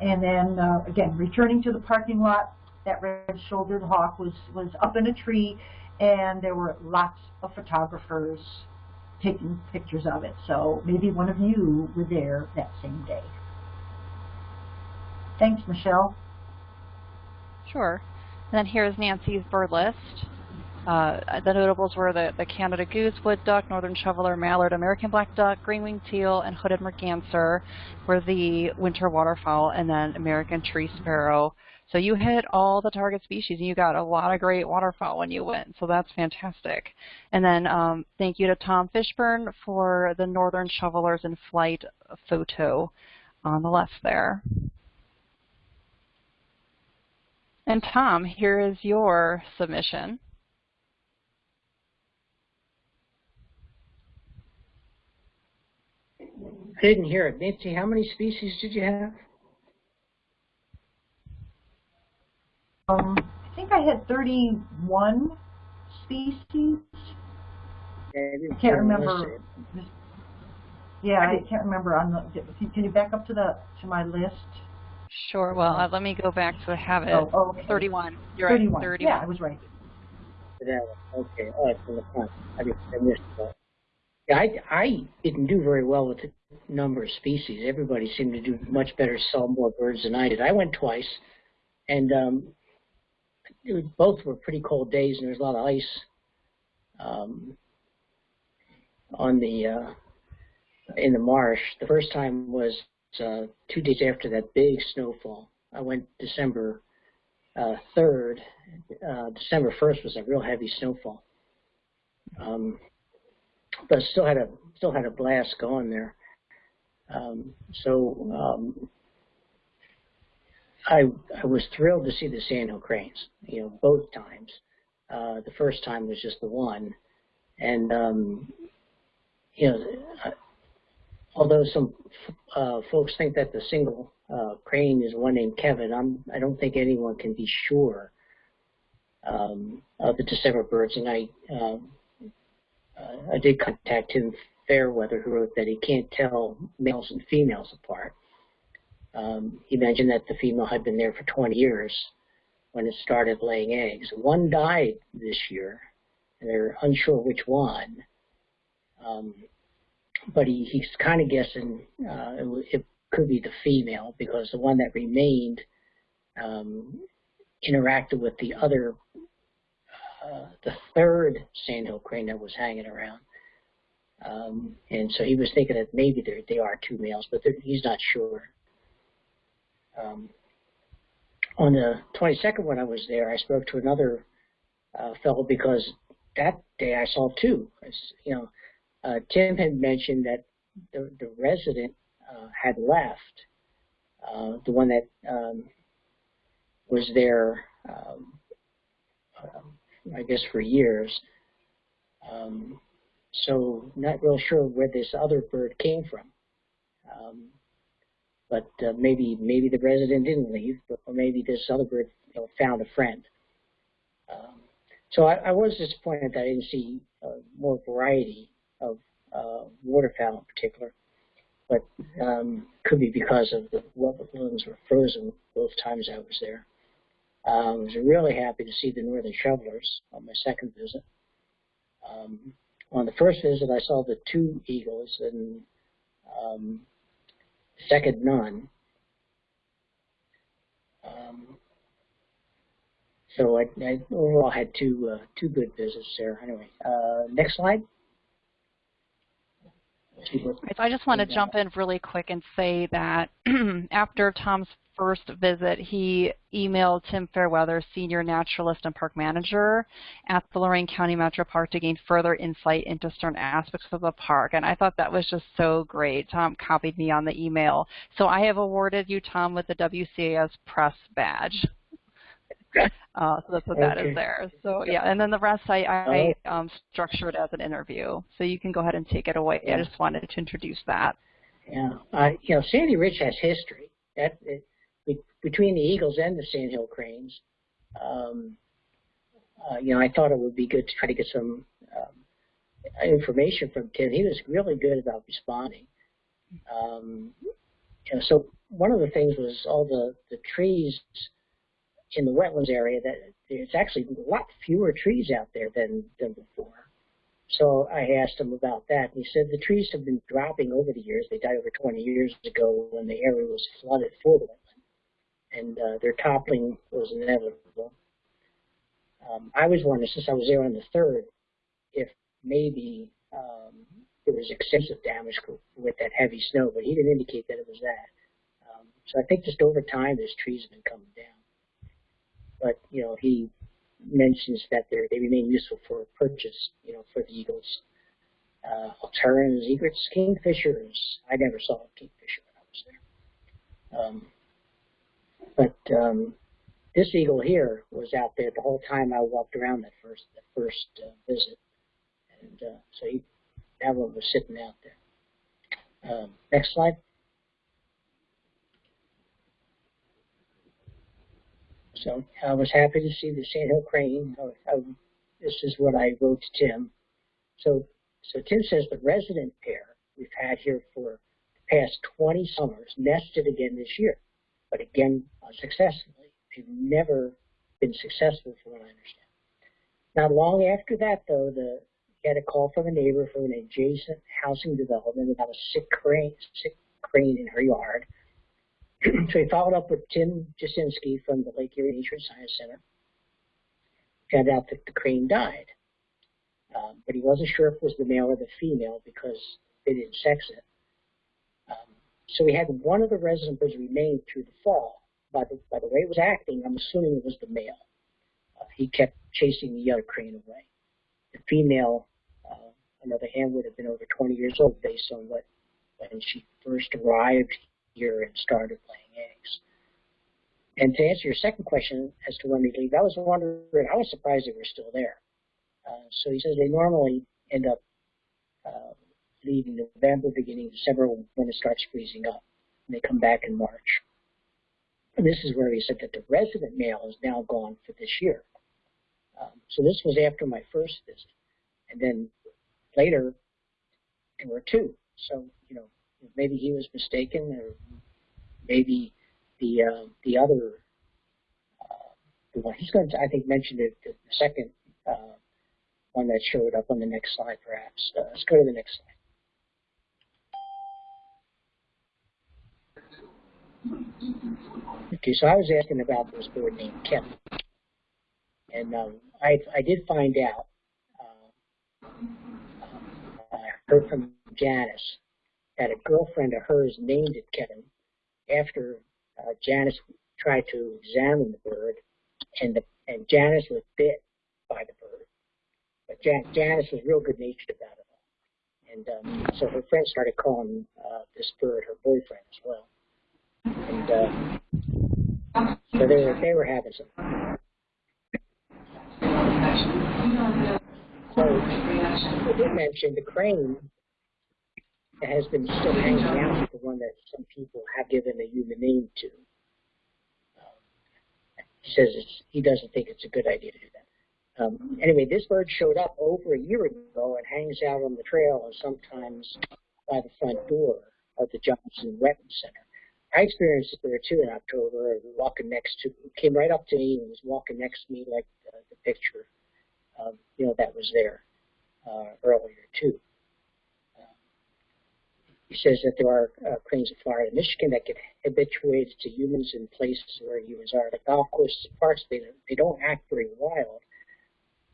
And then, uh, again, returning to the parking lot, that red-shouldered hawk was, was up in a tree, and there were lots of photographers taking pictures of it. So maybe one of you were there that same day. Thanks, Michelle. Sure. And then here's Nancy's bird list. Uh, the notables were the, the Canada goose, wood duck, northern shoveler, mallard, American black duck, green-winged teal, and hooded merganser were the winter waterfowl, and then American tree sparrow. So you hit all the target species, and you got a lot of great waterfowl when you went, so that's fantastic. And then um, thank you to Tom Fishburne for the northern shovelers in flight photo on the left there. And Tom, here is your submission. I didn't hear it. Nancy, how many species did you have? Um, I think I had 31 species. I can't remember. Yeah, I can't remember on the. Can you back up to the to my list? Sure. Well, uh, let me go back to have it. Oh, oh, okay. 31. You're 31. right. 31. Yeah, I was right. Okay. Oh, it's in the front. I, just, I missed that. Yeah, I, I didn't do very well with the number of species. Everybody seemed to do much better, saw more birds than I did. I went twice, and um, was, both were pretty cold days, and there was a lot of ice um, on the uh, in the marsh. The first time was uh, two days after that big snowfall. I went December uh, 3rd. Uh, December 1st was a real heavy snowfall. Um, but still had a still had a blast going there. Um, so um, I I was thrilled to see the sandhill cranes. You know, both times. Uh, the first time was just the one, and um, you know, although some uh, folks think that the single uh, crane is one named Kevin, I'm I don't think anyone can be sure um, of the December birds, and I. Um, uh, I did contact Tim Fairweather, who wrote that he can't tell males and females apart. Um, he mentioned that the female had been there for 20 years when it started laying eggs. One died this year, and they're unsure which one. Um, but he, he's kind of guessing uh, it, it, could be the female because the one that remained um, interacted with the other uh, the third sandhill crane that was hanging around. Um, and so he was thinking that maybe they are two males, but he's not sure. Um, on the 22nd when I was there, I spoke to another uh, fellow because that day I saw two. You know, uh, Tim had mentioned that the, the resident uh, had left, uh, the one that um, was there um, I guess, for years. Um, so not real sure where this other bird came from. Um, but uh, maybe maybe the resident didn't leave, but or maybe this other bird you know, found a friend. Um, so I, I, was disappointed that I didn't see uh, more variety of uh, waterfowl in particular, but um, could be because of the wetlands were frozen both times I was there. I was really happy to see the northern shovelers on my second visit. Um, on the first visit, I saw the two eagles and um, second none. Um, so I, I, overall had two uh, two good visits there. Anyway, uh, next slide. I just want to jump in really quick and say that after Tom's first visit, he emailed Tim Fairweather, Senior Naturalist and Park Manager at the Lorain County Metro Park to gain further insight into certain aspects of the park. And I thought that was just so great. Tom copied me on the email. So I have awarded you, Tom, with the WCAS Press Badge. Uh, so that's what okay. that is there. So yeah, and then the rest I, I oh. um, structured as an interview. So you can go ahead and take it away. Yeah. I just wanted to introduce that. Yeah, uh, you know, Sandy Ridge has history. That it, between the Eagles and the Sandhill Cranes, um, uh, you know, I thought it would be good to try to get some um, information from Tim. He was really good about responding. Um, you know, so one of the things was all the, the trees in the wetlands area that there's actually a lot fewer trees out there than, than before. So I asked him about that, and he said the trees have been dropping over the years. They died over 20 years ago when the area was flooded for the wetland. and uh, their toppling was inevitable. Um, I was wondering, since I was there on the third, if maybe um, there was extensive damage with that heavy snow, but he didn't indicate that it was that. Um, so I think just over time, those trees have been coming down. But you know, he mentions that they they remain useful for purchase, you know, for the eagles. Uh, terns, egrets, kingfishers. I never saw a kingfisher when I was there. Um, but um, this eagle here was out there the whole time I walked around that first that first uh, visit, and uh, so he, that one was sitting out there. Um, next slide. So I was happy to see the sandhill crane. I, I, this is what I wrote to Tim. So, so Tim says the resident pair we've had here for the past 20 summers nested again this year, but again unsuccessfully. They've never been successful, from what I understand. Not long after that, though, the he had a call from a neighbor from an adjacent housing development about a sick crane, sick crane in her yard. So he followed up with Tim Jasinski from the Lake Erie Nature and Science Center. Found out that the crane died. Um, but he wasn't sure if it was the male or the female because they didn't sex it. Um, so we had one of the resident birds remain through the fall. By the, by the way it was acting, I'm assuming it was the male. Uh, he kept chasing the other crane away. The female, uh, on the other hand, would have been over 20 years old based on what when she first arrived here and started laying eggs. And to answer your second question as to when they leave, I was wondering, I was surprised they were still there. Uh, so he says they normally end up uh, leaving November, beginning December when it starts freezing up. And they come back in March. And this is where he said that the resident male is now gone for this year. Um, so this was after my first visit. And then later, there were two. So, you know, maybe he was mistaken, or maybe the uh, the other uh, the one he's going to I think mention it the second uh, one that showed up on the next slide perhaps. Uh, let's go to the next slide. Okay, so I was asking about this board named Kevin, and um, I I did find out. Uh, I heard from Janice that a girlfriend of hers named it Kevin after uh, Janice tried to examine the bird, and the and Janice was bit by the bird. But Jan, Janice was real good natured about it all, and um, so her friend started calling uh, this bird her boyfriend as well, and uh, so they were they were having some. So, I did mention the crane that has been still hanging out is the one that some people have given a human name to. Um, he says he doesn't think it's a good idea to do that. Um, anyway, this bird showed up over a year ago and hangs out on the trail and sometimes by the front door of the Johnson Wetland Center. I experienced it there too in October, walking next to, came right up to me and was walking next to me like the, the picture, um, you know, that was there uh, earlier too. He says that there are uh, cranes of Florida and Michigan that get habituated to humans in places where humans are. The golf courses parks, they, they don't act very wild,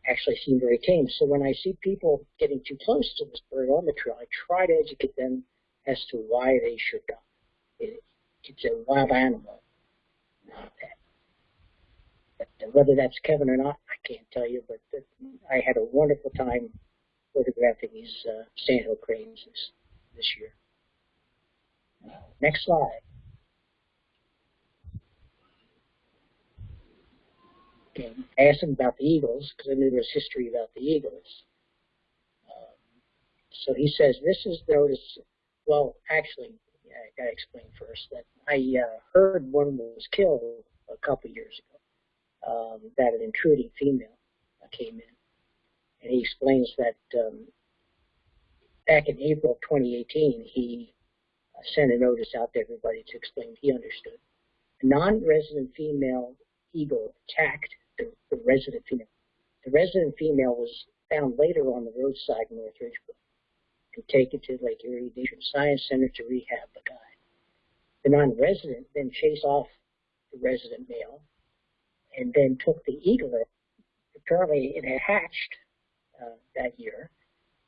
actually seem very tame. So when I see people getting too close to this bird on the trail, I try to educate them as to why they should not. It, it's a wild animal, not that. But whether that's Kevin or not, I can't tell you, but I had a wonderful time photographing these uh, sandhill cranes this, this year. Next slide. Okay, I asked him about the Eagles because I knew there was history about the Eagles. Um, so he says this is notice. Well, actually, yeah, I got to explain first that I uh, heard one was killed a couple years ago. Um, that an intruding female came in, and he explains that um, back in April of 2018, he sent a notice out to everybody to explain he understood. A non-resident female eagle attacked the, the resident female. The resident female was found later on the roadside in North Ridgeville and taken to Lake Erie Nature Science Center to rehab the guy. The non-resident then chased off the resident male and then took the eagle. Apparently, it had hatched uh, that year,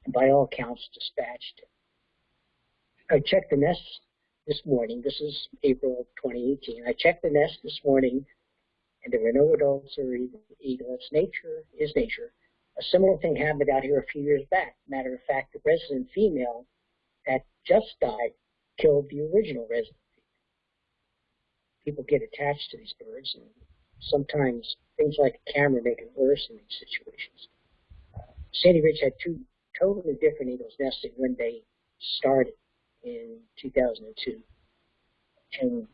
and by all accounts, dispatched it. I checked the nest this morning. This is April 2018. I checked the nest this morning, and there were no adults or eaglets. Nature is nature. A similar thing happened out here a few years back. Matter of fact, the resident female that just died killed the original resident. People get attached to these birds, and sometimes things like a camera make it worse in these situations. Sandy Ridge had two totally different eagles nesting when they started in 2002. And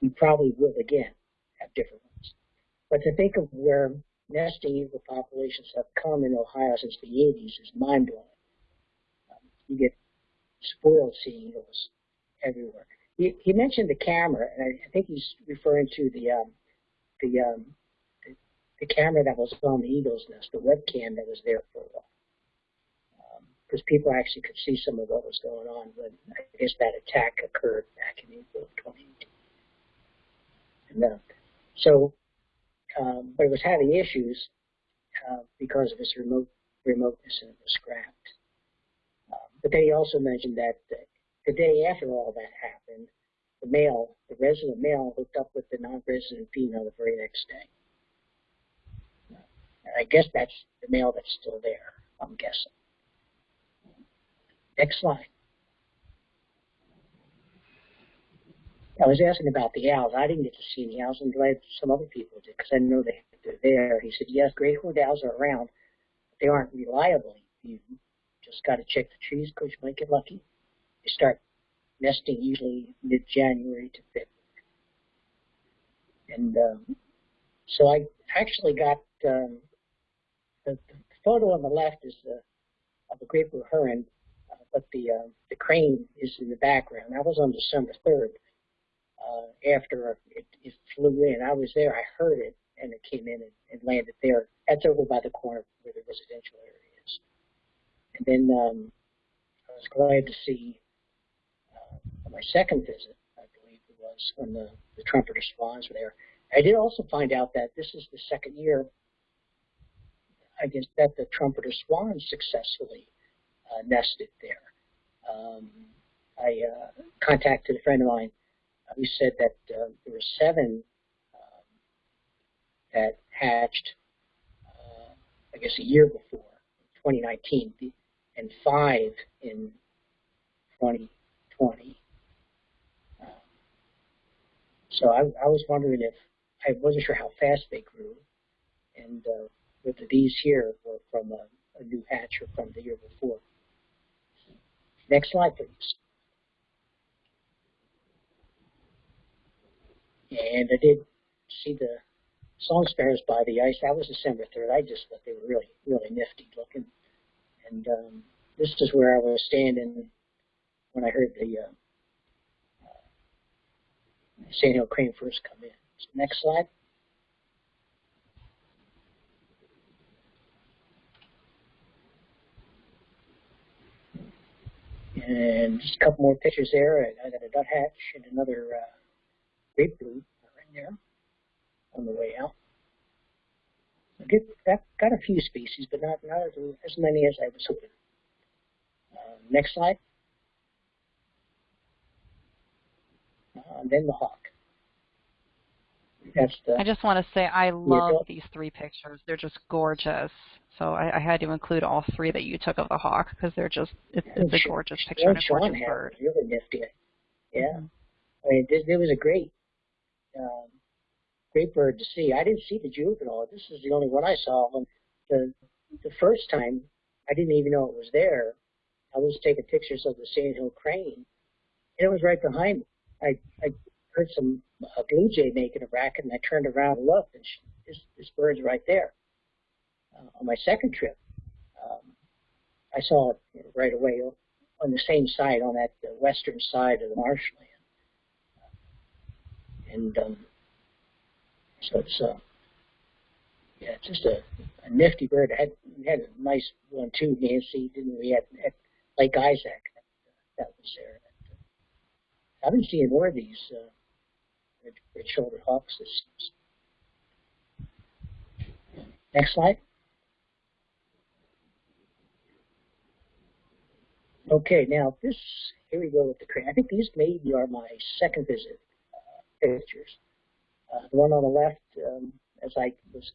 we probably will again have different ones. But to think of where nesting eagle populations have come in Ohio since the 80s is mind-blowing. Um, you get spoiled sea eagles everywhere. He, he mentioned the camera, and I, I think he's referring to the um, the, um, the the camera that was on the eagle's nest, the webcam that was there for a while because people actually could see some of what was going on when I guess that attack occurred back in April of 2018. And, uh, so, um, but it was having issues uh, because of its remote remoteness and it was scrapped. Um, but then he also mentioned that the day after all that happened, the male, the resident male, hooked up with the non-resident female the very next day. And I guess that's the male that's still there. I'm guessing. Next slide. I was asking about the owls. I didn't get to see any owls. I'm glad some other people did because I know they, they're there. He said, yes, great horned owls are around. But they aren't reliably viewed. Just got to check the trees because you might get lucky. They start nesting usually mid-January to February. And um, so I actually got um, the, the photo on the left is the, of a great blue heron but the uh, the crane is in the background. That was on December 3rd. Uh, after it, it flew in, I was there. I heard it, and it came in and, and landed there. That's over by the corner where the residential area is. And then um, I was glad to see uh, on my second visit, I believe it was, when the, the trumpeter swans were there. I did also find out that this is the second year, I guess, that the trumpeter swans successfully nested there. Um, I uh, contacted a friend of mine who said that uh, there were seven um, that hatched, uh, I guess, a year before, 2019, and five in 2020. Um, so I, I, was wondering if I wasn't sure how fast they grew, and uh, whether these here were from a, a new hatch or from the year before. Next slide, please. And I did see the song sparrows by the ice. That was December 3rd. I just thought they were really, really nifty looking. And um, this is where I was standing when I heard the uh, uh, Sandhill crane first come in. So next slide. And just a couple more pictures there. I got a nuthatch and another uh, great blue right there on the way out. I get, got, got a few species, but not, not as, as many as I was hoping. Uh, next slide. Uh, then the hawk. That's the I just want to say I love these three pictures. They're just gorgeous. So I, I, had to include all three that you took of the hawk because they're just it's, it's a gorgeous picture and a gorgeous bird. Really nifty. Yeah, mm-hmm. I mean this, it was a great, um, great bird to see. I didn't see the juvenile. This is the only one I saw. And the the first time, I didn't even know it was there. I was taking pictures of the Sandhill crane, and it was right behind me. I I heard some a blue jay making a racket, and I turned around and looked, and she, this this bird's right there. Uh, on my second trip, um, I saw it right away on the same side, on that uh, western side of the marshland. And um, so it's uh, yeah, it's just a, a nifty bird. It had had a nice one too, Nancy. Didn't we? At, at Lake Isaac, that, that was there. I haven't seen more of these uh, red-shouldered hawk systems. Next slide. Okay, now this, here we go with the crane. I think these maybe are my second visit uh, pictures. Uh, the one on the left, um, as I was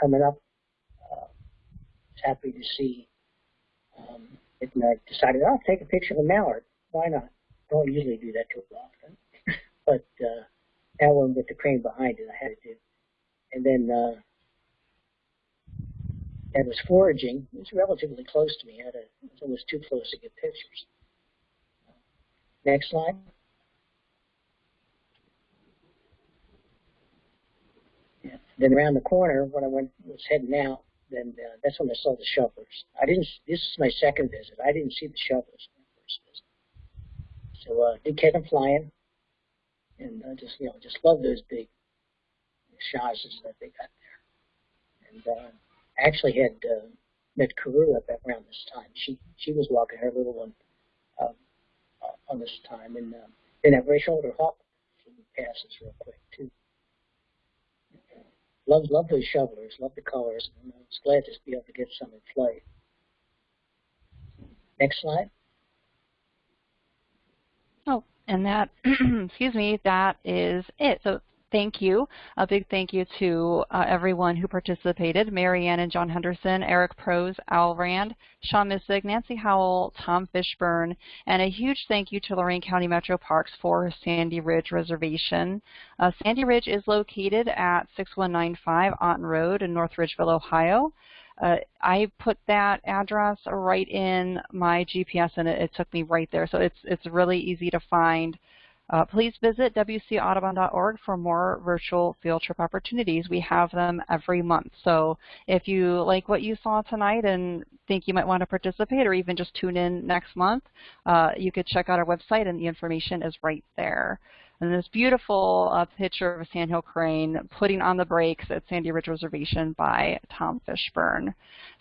coming up, uh, was happy to see um, it, and I decided I'll take a picture of a mallard. Why not? Don't usually do that too often, but uh, that one with the crane behind it, I had to do. and then uh, that was foraging. It was relatively close to me. I it was too close to get pictures. Next slide. Then around the corner, when I went was heading out, then uh, that's when I saw the shovelers. I didn't. This is my second visit. I didn't see the shovelers my first visit. So uh, did catch them flying, and uh, just you know just love those big chassis that they got there. And uh, actually had uh, met Carew up around this time. She she was walking her little one um, on this time, and uh, then that gray shoulder hawk passes real quick too. Love love those shovelers, love the colors, and I was glad to be able to get some in flight. Next slide. Oh, and that, excuse me, that is it. So thank you. A big thank you to uh, everyone who participated, Marianne and John Henderson, Eric Prose, Al Rand, Sean Missig, Nancy Howell, Tom Fishburne, and a huge thank you to Lorain County Metro Parks for Sandy Ridge Reservation. Uh, Sandy Ridge is located at 6195 Otten Road in North Ridgeville, Ohio. Uh, I put that address right in my GPS and it, it, took me right there. So it's, it's really easy to find. Uh, please visit wcaudubon.org for more virtual field trip opportunities. We have them every month. So if you like what you saw tonight and think you might want to participate or even just tune in next month, uh, you could check out our website and the information is right there. And this beautiful uh, picture of a sandhill crane putting on the brakes at Sandy Ridge Reservation by Tom Fishburne.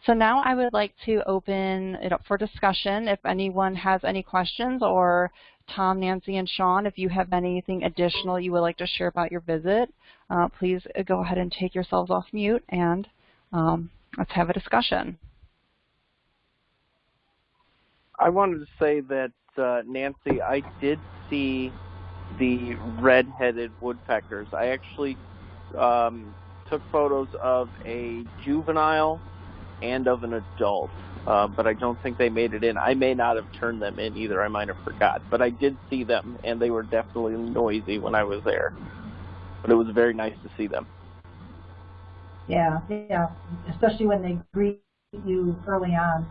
So now I would like to open it up for discussion. If anyone has any questions or Tom, Nancy, and Sean, if you have anything additional you would like to share about your visit, uh, please uh, go ahead and take yourselves off mute and um, let's have a discussion. I wanted to say that, uh, Nancy, I did see the red-headed woodpeckers. I actually um, took photos of a juvenile and of an adult uh, but I don't think they made it in. I may not have turned them in either. I might have forgot, but I did see them, and they were definitely noisy when I was there. But it was very nice to see them. Yeah, yeah, especially when they greet you early on.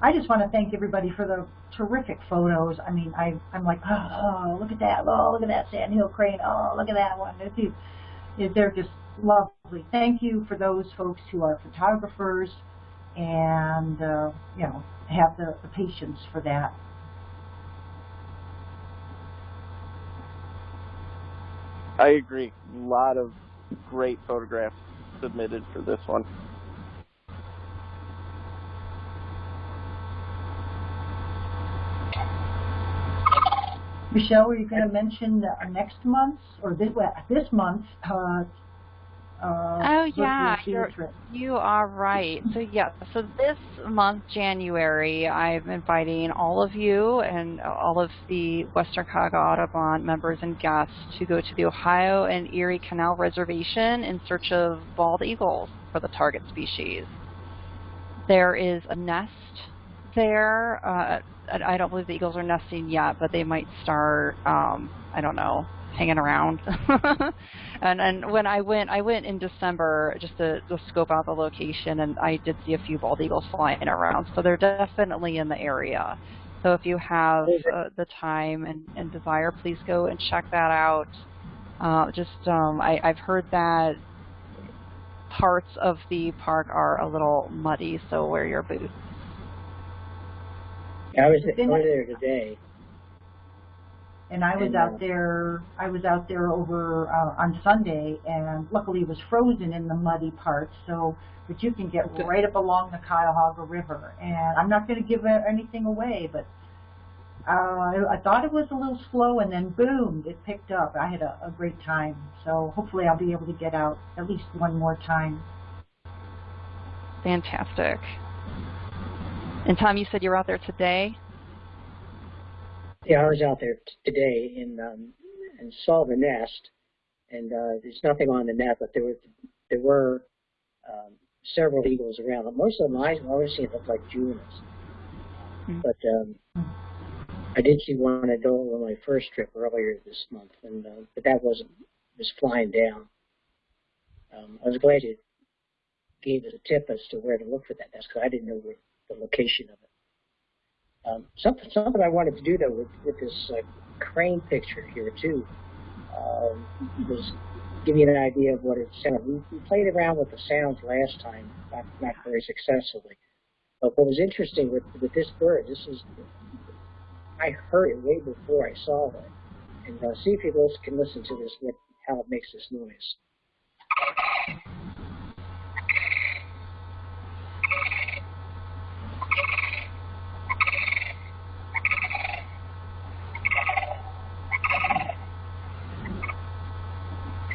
I just want to thank everybody for the terrific photos. I mean, I, I'm like, oh, look at that. Oh, look at that sandhill crane. Oh, look at that one. They're just lovely. Thank you for those folks who are photographers and uh, you know have the, the patience for that. I agree. A lot of great photographs submitted for this one. Michelle, were you going to mention uh, next month or this this month uh, uh, oh yeah, you're, you are right. So yeah, so this month, January, I'm inviting all of you and all of the Western Cuyahoga Audubon members and guests to go to the Ohio and Erie Canal Reservation in search of bald eagles for the target species. There is a nest there. Uh, I don't believe the eagles are nesting yet, but they might start. Um, I don't know hanging around. and and when I went, I went in December just to, to scope out the location, and I did see a few bald eagles flying around. So they're definitely in the area. So if you have uh, the time and, and desire, please go and check that out. Uh, just um, I, I've heard that parts of the park are a little muddy, so wear your boots. I was, I was there today, and I was out there. I was out there over uh, on Sunday, and luckily it was frozen in the muddy parts. So, but you can get right up along the Cuyahoga River. And I'm not going to give anything away, but uh, I, I thought it was a little slow, and then boom, it picked up. I had a, a great time. So hopefully I'll be able to get out at least one more time. Fantastic. And Tom, you said you were out there today. Yeah, I was out there today and um, and saw the nest, and uh, there's nothing on the net, but there were there were um, several eagles around. But most of them I always see look like juveniles. Mm-hmm. But um, I did see one adult on my first trip earlier this month, and uh, but that wasn't was flying down. um, I was glad you gave us a tip as to where to look for that nest because I didn't know where, the location of it. Um, something, something I wanted to do though with, with this uh, crane picture here too um, was give you an idea of what it sounded. We, we played around with the sounds last time, not, not very successfully. But what was interesting with, with this bird, this is, I heard it way before I saw it. And uh, see if you can listen to this, what, how it makes this noise.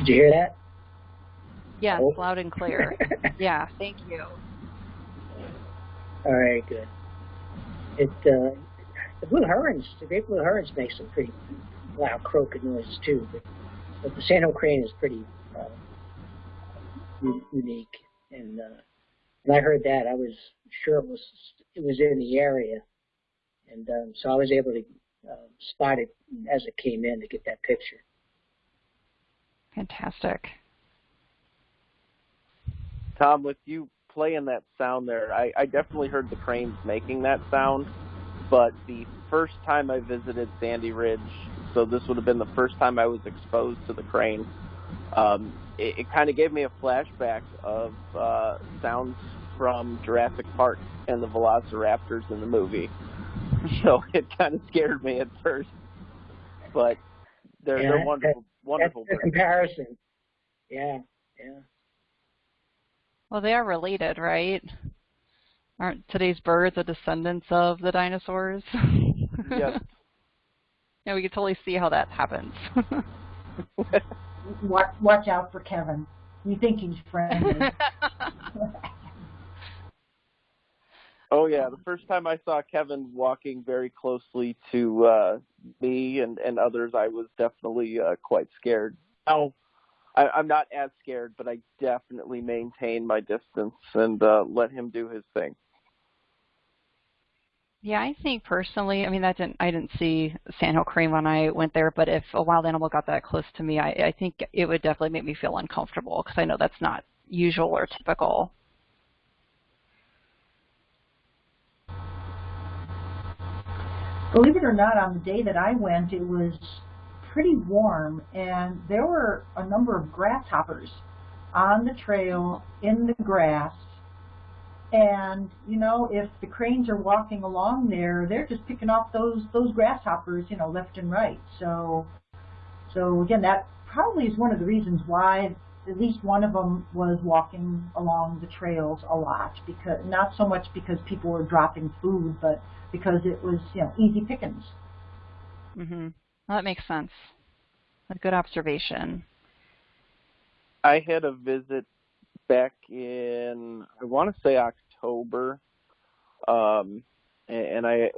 Did you hear that? Yes, Oh. loud and clear. yeah, thank you. All right, good. It uh, the blue herons, the great blue herons make some pretty loud croaking noises too, but, but the sandhill crane is pretty uh, unique. And uh, when I heard that, I was sure it was it was in the area, and um, so I was able to uh, spot it as it came in to get that picture. Fantastic. Tom, with you playing that sound there, I, I definitely heard the cranes making that sound, but the first time I visited Sandy Ridge, so this would have been the first time I was exposed to the crane, um, it, it kind of gave me a flashback of uh, sounds from Jurassic Park and the Velociraptors in the movie. So it kind of scared me at first, but they're, Yeah, they're that- wonderful, wonderful That's the comparison. Yeah, yeah. Well, they are related, right? Aren't today's birds the descendants of the dinosaurs? Yes. yeah, we can totally see how that happens. Watch, watch out for Kevin. You think he's friendly. Oh yeah, the first time I saw Kevin walking very closely to uh, me and, and others, I was definitely uh, quite scared. Now, I, I'm not as scared, but I definitely maintain my distance and uh, let him do his thing. yeah, I think personally, I mean, that didn't I didn't see sandhill crane when I went there, but if a wild animal got that close to me, I, I think it would definitely make me feel uncomfortable because I know that's not usual or typical. Believe it or not, on the day that I went, it was pretty warm, and there were a number of grasshoppers on the trail in the grass. And you know, if the cranes are walking along there, they're just picking off those those grasshoppers, you know, left and right. So, so again, that probably is one of the reasons why at least one of them was walking along the trails a lot because not so much because people were dropping food, but because it was you know easy pickings. hmm Well, that makes sense. A good observation. I had a visit back in I want to say October, um, and, and I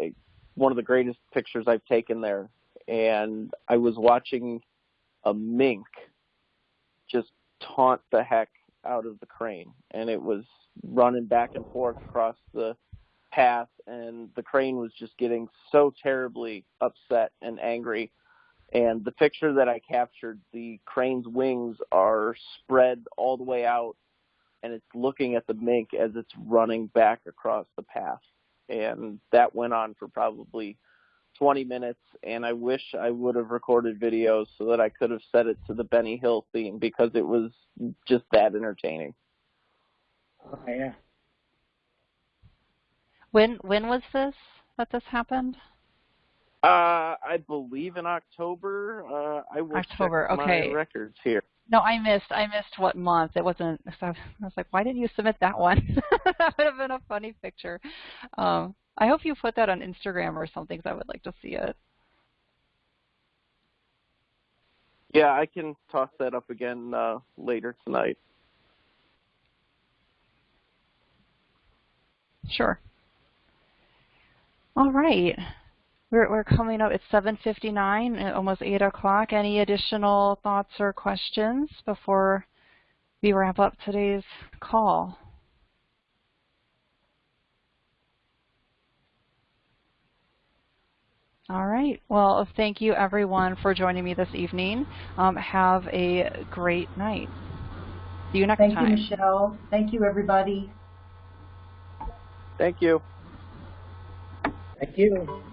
one of the greatest pictures I've taken there, and I was watching a mink just taunt the heck out of the crane, and it was running back and forth across the path, and the crane was just getting so terribly upset and angry. And the picture that I captured, the crane's wings are spread all the way out, and it's looking at the mink as it's running back across the path. And that went on for probably 20 minutes, and I wish I would have recorded videos so that I could have set it to the Benny Hill theme because it was just that entertaining. Oh, yeah. When when was this that this happened? Uh, I believe in October. Uh, I will October, check okay. my records here. No, I missed. I missed what month. It wasn't. So I was like, why didn't you submit that one? that would have been a funny picture. Um, I hope you put that on Instagram or something. Cause I would like to see it. Yeah, I can toss that up again uh, later tonight. Sure. All right. We're we're coming up. It's 7:59, uh, almost 8 o'clock. Any additional thoughts or questions before we wrap up today's call? All right. Well, thank you everyone for joining me this evening. Um, have a great night. See you next thank time. Thank you, Michelle. Thank you, everybody. Thank you. Thank you.